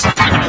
distance